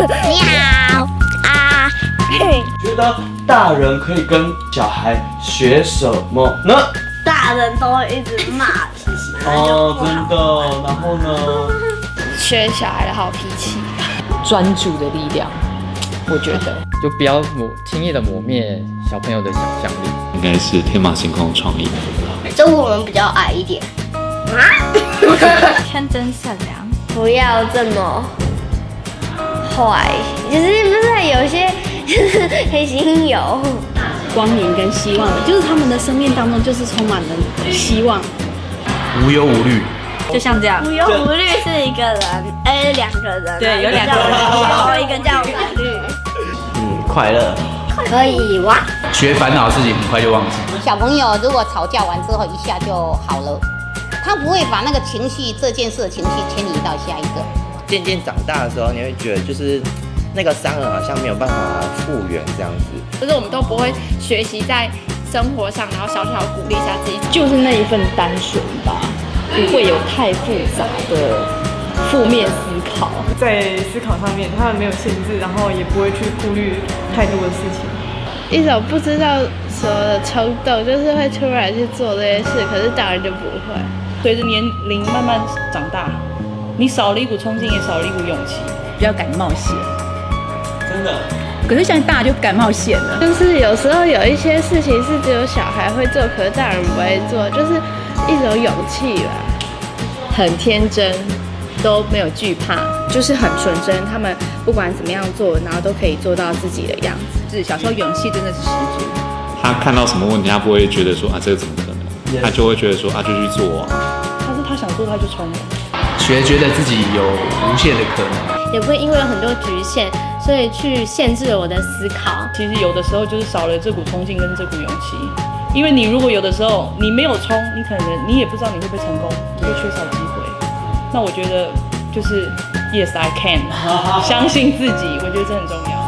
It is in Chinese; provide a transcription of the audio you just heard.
你好啊，觉得大人可以跟小孩学什么呢？大人都会一直骂人，哦，真的。然后呢？学小孩的好脾气，专注的力量，我觉得就不要抹轻易的磨灭小朋友的想象力。应该是天马行空的创意。就我们比较矮一点，天真善良，不要这么坏，就是不是有些就是黑心油，光明跟希望的，就是他们的生命当中就是充满了希望。无忧无虑，就像这样。无忧无虑是一个人，哎，两个人啊，对有两个人。然后一个叫法律，嗯，快乐，可以哇，学烦恼的事情很快就忘记。小朋友如果吵架完之后一下就好了，他不会把那个情绪这件事的情绪迁移到下一个。渐渐长大的时候，你会觉得就是那个伤痕好像没有办法复原这样子。就是我们都不会学习在生活上，然后小小鼓励一下自己，就是那一份单纯吧，不会有太复杂的负面思考。在思考上面，他们没有限制，然后也不会去顾虑太多的事情。一种不知道什么的冲动，就是会突然去做这些事，可是大人就不会。随着年龄慢慢长大，你少了一股冲劲，也少了一股勇气，比较敢冒险。真的。可是现在大家就敢冒险了，就是有时候有一些事情是只有小孩会做，可是大人不会做，就是一种勇气吧。很天真，都没有惧怕，就是很纯真。他们不管怎么样做，然后都可以做到自己的样子。是小时候勇气真的是十足。他看到什么问题，他不会觉得说啊这个怎么可能，他就会觉得说啊就去做啊。他是他想做他就冲了，学觉得自己有无限的可能，也不会因为有很多局限，所以去限制了我的思考。其实有的时候就是少了这股冲劲跟这股勇气，因为你如果有的时候你没有冲，你可能你也不知道你会不会成功，你会缺少机会。那我觉得就是 Yes I can，相信自己，我觉得这很重要。